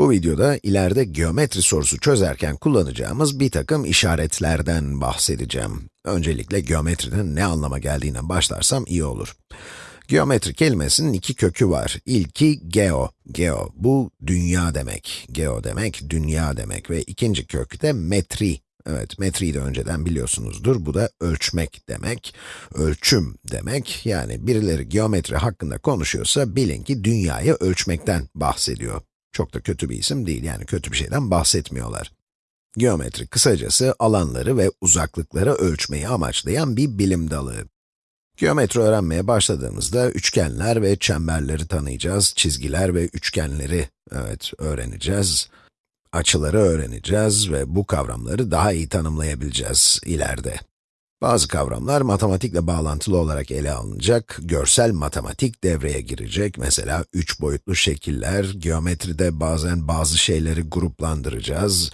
Bu videoda ileride geometri sorusu çözerken kullanacağımız bir takım işaretlerden bahsedeceğim. Öncelikle geometrinin ne anlama geldiğine başlarsam iyi olur. Geometri kelimesinin iki kökü var. İlki geo, geo, bu dünya demek. Geo demek, dünya demek ve ikinci kök de metri. Evet, metriyi de önceden biliyorsunuzdur. Bu da ölçmek demek, ölçüm demek. Yani birileri geometri hakkında konuşuyorsa bilin ki dünyayı ölçmekten bahsediyor. Çok da kötü bir isim değil, yani kötü bir şeyden bahsetmiyorlar. Geometri kısacası alanları ve uzaklıkları ölçmeyi amaçlayan bir bilim dalı. Geometri öğrenmeye başladığımızda üçgenler ve çemberleri tanıyacağız, çizgiler ve üçgenleri, evet, öğreneceğiz. Açıları öğreneceğiz ve bu kavramları daha iyi tanımlayabileceğiz ileride. Bazı kavramlar matematikle bağlantılı olarak ele alınacak, görsel matematik devreye girecek. Mesela üç boyutlu şekiller, geometride bazen bazı şeyleri gruplandıracağız.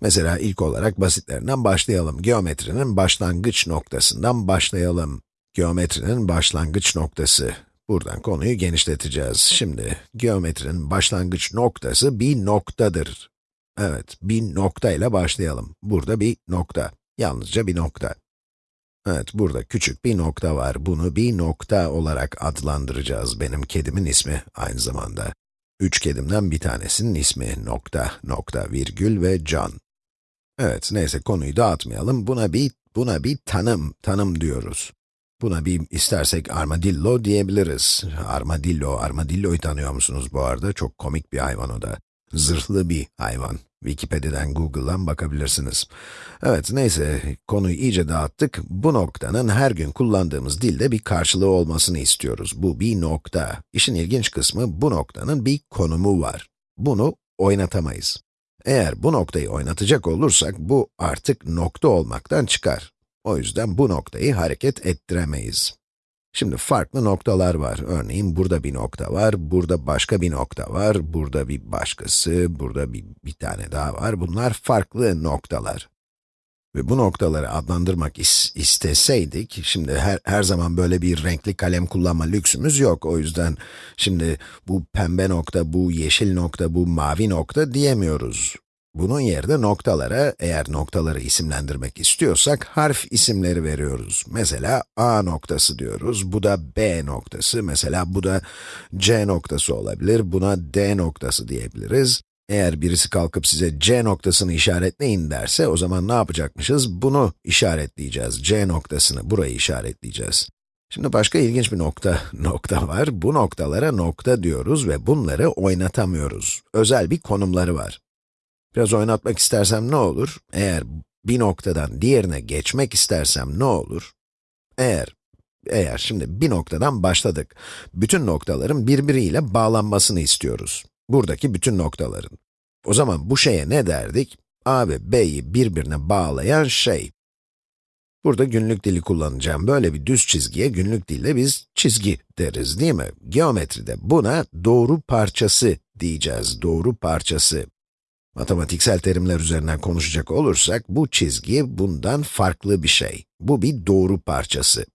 Mesela ilk olarak basitlerinden başlayalım. Geometrinin başlangıç noktasından başlayalım. Geometrinin başlangıç noktası. Buradan konuyu genişleteceğiz. Şimdi, geometrinin başlangıç noktası bir noktadır. Evet, bir nokta ile başlayalım. Burada bir nokta. Yalnızca bir nokta. Evet, burada küçük bir nokta var. Bunu bir nokta olarak adlandıracağız. Benim kedimin ismi aynı zamanda. Üç kedimden bir tanesinin ismi nokta, nokta, virgül ve can. Evet, neyse konuyu dağıtmayalım. Buna bir, buna bir tanım, tanım diyoruz. Buna bir istersek armadillo diyebiliriz. Armadillo, armadillo'yu tanıyor musunuz bu arada? Çok komik bir hayvan o da. Zırhlı bir hayvan. Wikipedia'dan, Google'dan bakabilirsiniz. Evet, neyse, konuyu iyice dağıttık. Bu noktanın her gün kullandığımız dilde bir karşılığı olmasını istiyoruz. Bu bir nokta. İşin ilginç kısmı, bu noktanın bir konumu var. Bunu oynatamayız. Eğer bu noktayı oynatacak olursak, bu artık nokta olmaktan çıkar. O yüzden bu noktayı hareket ettiremeyiz. Şimdi farklı noktalar var. Örneğin burada bir nokta var, burada başka bir nokta var, burada bir başkası, burada bir, bir tane daha var. Bunlar farklı noktalar. Ve bu noktaları adlandırmak is isteseydik, şimdi her, her zaman böyle bir renkli kalem kullanma lüksümüz yok. O yüzden şimdi bu pembe nokta, bu yeşil nokta, bu mavi nokta diyemiyoruz. Bunun yerine noktalara, eğer noktaları isimlendirmek istiyorsak, harf isimleri veriyoruz. Mesela A noktası diyoruz, bu da B noktası, mesela bu da C noktası olabilir, buna D noktası diyebiliriz. Eğer birisi kalkıp size C noktasını işaretleyin derse, o zaman ne yapacakmışız? Bunu işaretleyeceğiz, C noktasını, burayı işaretleyeceğiz. Şimdi başka ilginç bir nokta, nokta var. Bu noktalara nokta diyoruz ve bunları oynatamıyoruz. Özel bir konumları var. Biraz oynatmak istersem ne olur? Eğer bir noktadan diğerine geçmek istersem ne olur? Eğer, eğer şimdi bir noktadan başladık. Bütün noktaların birbiriyle bağlanmasını istiyoruz. Buradaki bütün noktaların. O zaman bu şeye ne derdik? A ve B'yi birbirine bağlayan şey. Burada günlük dili kullanacağım. Böyle bir düz çizgiye günlük dilde biz çizgi deriz değil mi? Geometride buna doğru parçası diyeceğiz. Doğru parçası. Matematiksel terimler üzerinden konuşacak olursak, bu çizgi bundan farklı bir şey. Bu bir doğru parçası.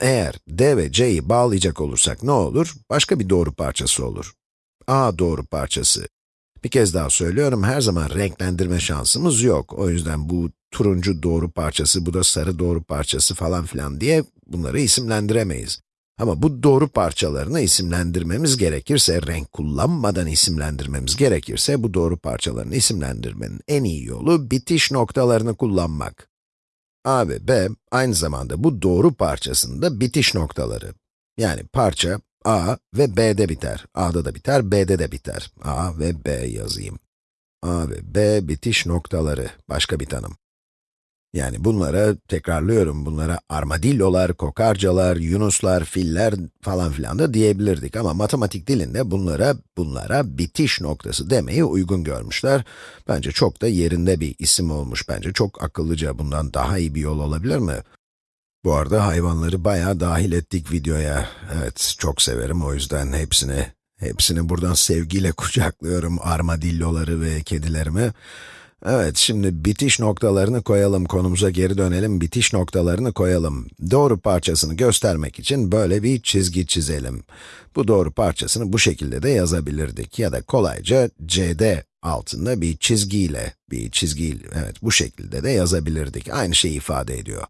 Eğer d ve c'yi bağlayacak olursak ne olur? Başka bir doğru parçası olur. a doğru parçası. Bir kez daha söylüyorum, her zaman renklendirme şansımız yok. O yüzden bu turuncu doğru parçası, bu da sarı doğru parçası falan filan diye bunları isimlendiremeyiz. Ama bu doğru parçalarını isimlendirmemiz gerekirse, renk kullanmadan isimlendirmemiz gerekirse, bu doğru parçalarını isimlendirmenin en iyi yolu bitiş noktalarını kullanmak. A ve B, aynı zamanda bu doğru parçasında bitiş noktaları. Yani parça A ve B'de biter. A'da da biter, B'de de biter. A ve B yazayım. A ve B bitiş noktaları. Başka bir tanım. Yani bunlara, tekrarlıyorum, bunlara armadillolar, kokarcalar, yunuslar, filler falan filan da diyebilirdik ama matematik dilinde bunlara, bunlara bitiş noktası demeyi uygun görmüşler. Bence çok da yerinde bir isim olmuş, bence çok akıllıca, bundan daha iyi bir yol olabilir mi? Bu arada hayvanları bayağı dahil ettik videoya. Evet, çok severim o yüzden hepsini, hepsini buradan sevgiyle kucaklıyorum, armadilloları ve kedilerimi. Evet, şimdi bitiş noktalarını koyalım, konumuza geri dönelim, bitiş noktalarını koyalım. Doğru parçasını göstermek için böyle bir çizgi çizelim. Bu doğru parçasını bu şekilde de yazabilirdik ya da kolayca CD altında bir çizgiyle, bir çizgiyle, evet bu şekilde de yazabilirdik. Aynı şeyi ifade ediyor.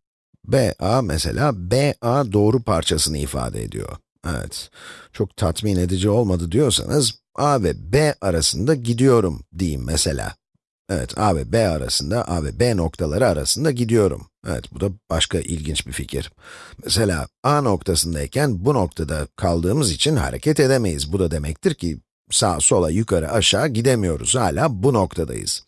BA mesela, BA doğru parçasını ifade ediyor. Evet, çok tatmin edici olmadı diyorsanız, A ve B arasında gidiyorum diyeyim mesela. Evet, A ve B arasında, A ve B noktaları arasında gidiyorum. Evet, bu da başka ilginç bir fikir. Mesela A noktasındayken bu noktada kaldığımız için hareket edemeyiz. Bu da demektir ki sağa, sola, yukarı, aşağı gidemiyoruz. Hala bu noktadayız.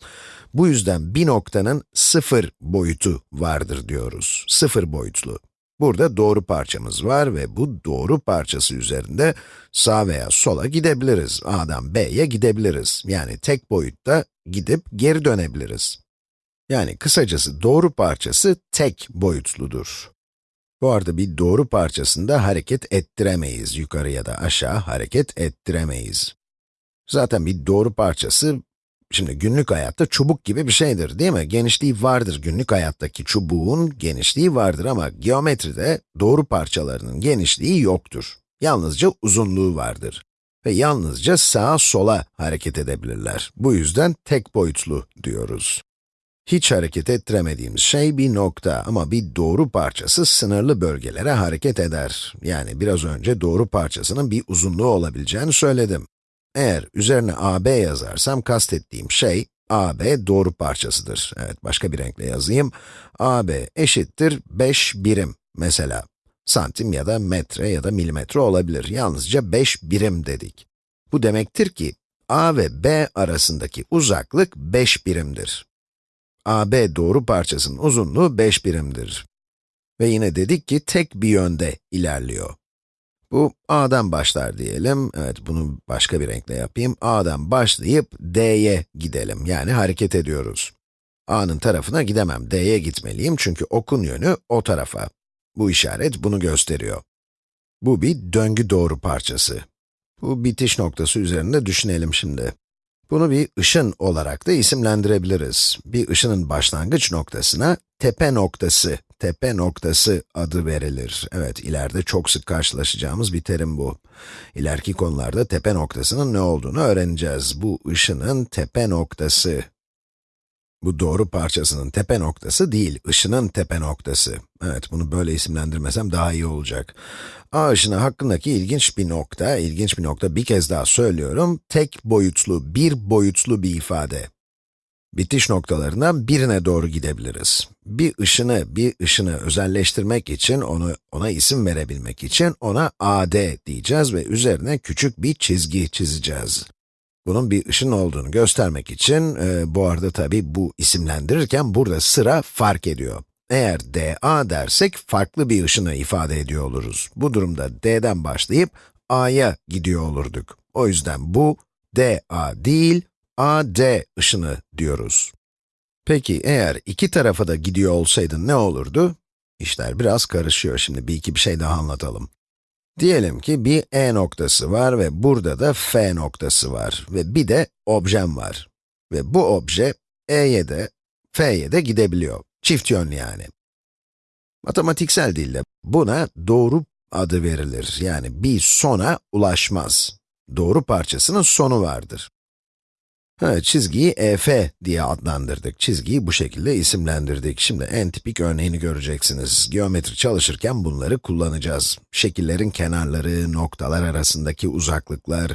Bu yüzden bir noktanın sıfır boyutu vardır diyoruz. Sıfır boyutlu. Burada doğru parçamız var ve bu doğru parçası üzerinde sağ veya sola gidebiliriz. A'dan B'ye gidebiliriz. Yani tek boyutta gidip geri dönebiliriz. Yani kısacası doğru parçası tek boyutludur. Bu arada bir doğru parçasında hareket ettiremeyiz. Yukarı ya da aşağı hareket ettiremeyiz. Zaten bir doğru parçası, şimdi günlük hayatta çubuk gibi bir şeydir değil mi? Genişliği vardır, günlük hayattaki çubuğun genişliği vardır ama geometride doğru parçalarının genişliği yoktur. Yalnızca uzunluğu vardır. Ve yalnızca sağa sola hareket edebilirler. Bu yüzden tek boyutlu diyoruz. Hiç hareket ettiremediğimiz şey bir nokta ama bir doğru parçası sınırlı bölgelere hareket eder. Yani biraz önce doğru parçasının bir uzunluğu olabileceğini söyledim. Eğer üzerine AB yazarsam kastettiğim şey, AB doğru parçasıdır. Evet, başka bir renkle yazayım. AB eşittir 5 birim mesela. Santim ya da metre ya da milimetre olabilir. Yalnızca 5 birim dedik. Bu demektir ki, A ve B arasındaki uzaklık 5 birimdir. AB doğru parçasının uzunluğu 5 birimdir. Ve yine dedik ki tek bir yönde ilerliyor. Bu A'dan başlar diyelim. Evet, bunu başka bir renkle yapayım. A'dan başlayıp D'ye gidelim. Yani hareket ediyoruz. A'nın tarafına gidemem. D'ye gitmeliyim çünkü okun yönü o tarafa. Bu işaret bunu gösteriyor. Bu bir döngü doğru parçası. Bu bitiş noktası üzerinde düşünelim şimdi. Bunu bir ışın olarak da isimlendirebiliriz. Bir ışının başlangıç noktasına tepe noktası, tepe noktası adı verilir. Evet, ileride çok sık karşılaşacağımız bir terim bu. İleriki konularda tepe noktasının ne olduğunu öğreneceğiz. Bu ışının tepe noktası. Bu doğru parçasının tepe noktası değil, ışının tepe noktası. Evet, bunu böyle isimlendirmesem daha iyi olacak. A ışını hakkındaki ilginç bir nokta, ilginç bir nokta bir kez daha söylüyorum, tek boyutlu, bir boyutlu bir ifade. Bitiş noktalarından birine doğru gidebiliriz. Bir ışını, bir ışını özelleştirmek için, onu ona isim verebilmek için ona AD diyeceğiz ve üzerine küçük bir çizgi çizeceğiz. Bunun bir ışın olduğunu göstermek için, e, bu arada tabi bu isimlendirirken burada sıra fark ediyor. Eğer dA dersek, farklı bir ışını ifade ediyor oluruz. Bu durumda D'den başlayıp A'ya gidiyor olurduk. O yüzden bu dA değil, AD ışını diyoruz. Peki eğer iki tarafa da gidiyor olsaydı ne olurdu? İşler biraz karışıyor. Şimdi bir iki bir şey daha anlatalım. Diyelim ki bir E noktası var ve burada da F noktası var ve bir de objem var. Ve bu obje E'ye de, F'ye de gidebiliyor. Çift yönlü yani. Matematiksel dilde buna doğru adı verilir. Yani bir sona ulaşmaz. Doğru parçasının sonu vardır. Evet, çizgiyi EF diye adlandırdık. Çizgiyi bu şekilde isimlendirdik. Şimdi en tipik örneğini göreceksiniz. Geometri çalışırken bunları kullanacağız. Şekillerin kenarları, noktalar arasındaki uzaklıklar,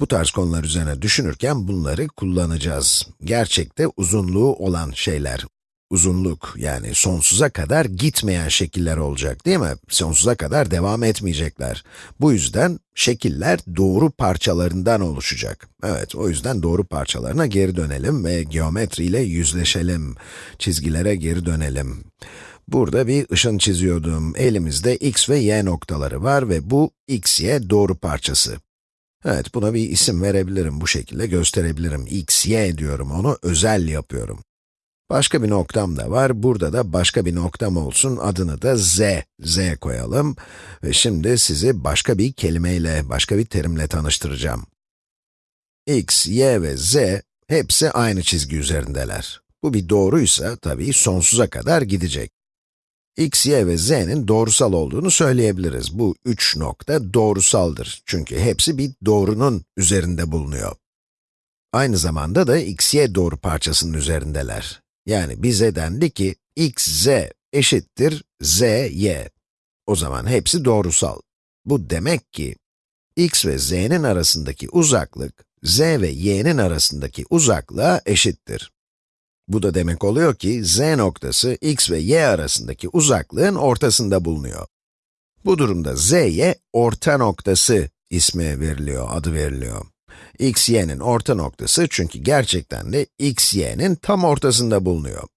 bu tarz konular üzerine düşünürken bunları kullanacağız. Gerçekte uzunluğu olan şeyler, uzunluk, yani sonsuza kadar gitmeyen şekiller olacak değil mi? Sonsuza kadar devam etmeyecekler. Bu yüzden şekiller doğru parçalarından oluşacak. Evet, o yüzden doğru parçalarına geri dönelim ve geometriyle yüzleşelim. Çizgilere geri dönelim. Burada bir ışın çiziyordum. Elimizde x ve y noktaları var ve bu x, y doğru parçası. Evet, buna bir isim verebilirim, bu şekilde gösterebilirim. x, y diyorum, onu özel yapıyorum. Başka bir noktam da var. Burada da başka bir noktam olsun. Adını da z, z koyalım. Ve şimdi sizi başka bir kelimeyle, başka bir terimle tanıştıracağım. x, y ve z hepsi aynı çizgi üzerindeler. Bu bir doğruysa tabii sonsuza kadar gidecek. x, y ve z'nin doğrusal olduğunu söyleyebiliriz. Bu üç nokta doğrusaldır. Çünkü hepsi bir doğrunun üzerinde bulunuyor. Aynı zamanda da x, y doğru parçasının üzerindeler. Yani bize dendi ki, x, z eşittir z, y. O zaman hepsi doğrusal. Bu demek ki, x ve z'nin arasındaki uzaklık, z ve y'nin arasındaki uzaklığa eşittir. Bu da demek oluyor ki, z noktası x ve y arasındaki uzaklığın ortasında bulunuyor. Bu durumda z'ye orta noktası ismi veriliyor, adı veriliyor. X, y'nin orta noktası çünkü gerçekten de x, y'nin tam ortasında bulunuyor.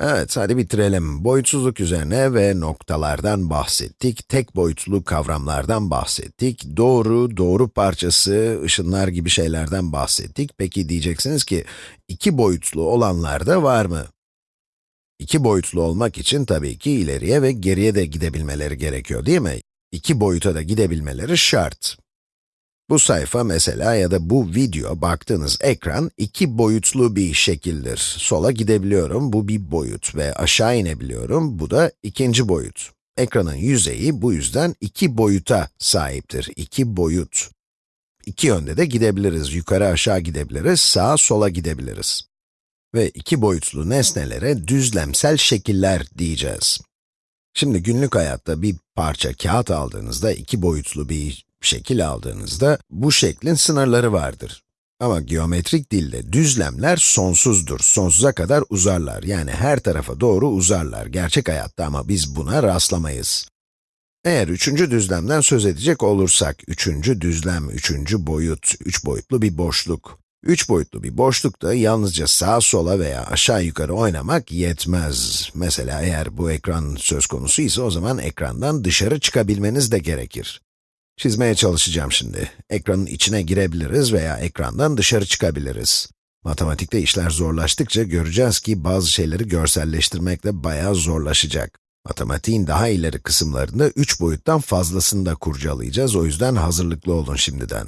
Evet, hadi bitirelim. Boyutsuzluk üzerine ve noktalardan bahsettik, tek boyutlu kavramlardan bahsettik, doğru, doğru parçası, ışınlar gibi şeylerden bahsettik. Peki diyeceksiniz ki, iki boyutlu olanlar da var mı? İki boyutlu olmak için tabii ki ileriye ve geriye de gidebilmeleri gerekiyor değil mi? İki boyuta da gidebilmeleri şart. Bu sayfa mesela ya da bu video, baktığınız ekran iki boyutlu bir şekildir. Sola gidebiliyorum, bu bir boyut ve aşağı inebiliyorum, bu da ikinci boyut. Ekranın yüzeyi bu yüzden iki boyuta sahiptir, iki boyut. İki yönde de gidebiliriz, yukarı aşağı gidebiliriz, sağa sola gidebiliriz. Ve iki boyutlu nesnelere düzlemsel şekiller diyeceğiz. Şimdi günlük hayatta bir parça kağıt aldığınızda, iki boyutlu bir şekil aldığınızda, bu şeklin sınırları vardır. Ama geometrik dilde düzlemler sonsuzdur, sonsuza kadar uzarlar. Yani her tarafa doğru uzarlar, gerçek hayatta ama biz buna rastlamayız. Eğer üçüncü düzlemden söz edecek olursak, üçüncü düzlem, üçüncü boyut, üç boyutlu bir boşluk. Üç boyutlu bir boşlukta yalnızca sağa sola veya aşağı yukarı oynamak yetmez. Mesela eğer bu ekran söz konusu ise o zaman ekrandan dışarı çıkabilmeniz de gerekir. Çizmeye çalışacağım şimdi. Ekranın içine girebiliriz veya ekrandan dışarı çıkabiliriz. Matematikte işler zorlaştıkça göreceğiz ki bazı şeyleri görselleştirmek de bayağı zorlaşacak. Matematiğin daha ileri kısımlarında üç boyuttan fazlasını da kurcalayacağız, o yüzden hazırlıklı olun şimdiden.